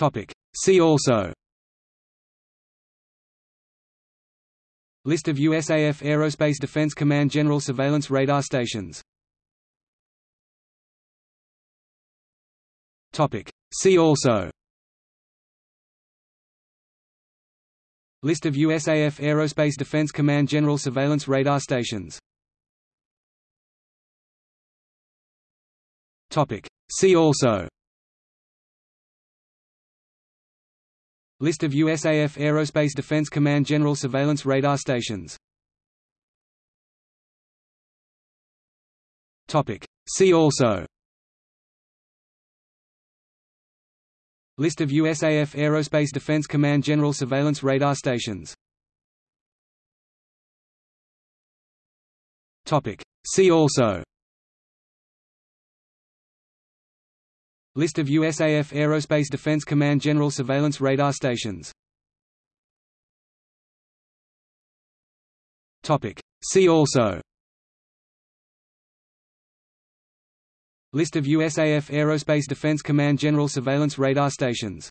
Topic. See also List of USAF Aerospace Defense Command General Surveillance Radar Stations Topic. See also List of USAF Aerospace Defense Command General Surveillance Radar Stations Topic. See also List of USAF Aerospace Defense Command General Surveillance Radar Stations Topic. See also List of USAF Aerospace Defense Command General Surveillance Radar Stations Topic. See also List of USAF Aerospace Defense Command General Surveillance Radar Stations. See also. List of USAF Aerospace Defense Command General Surveillance Radar Stations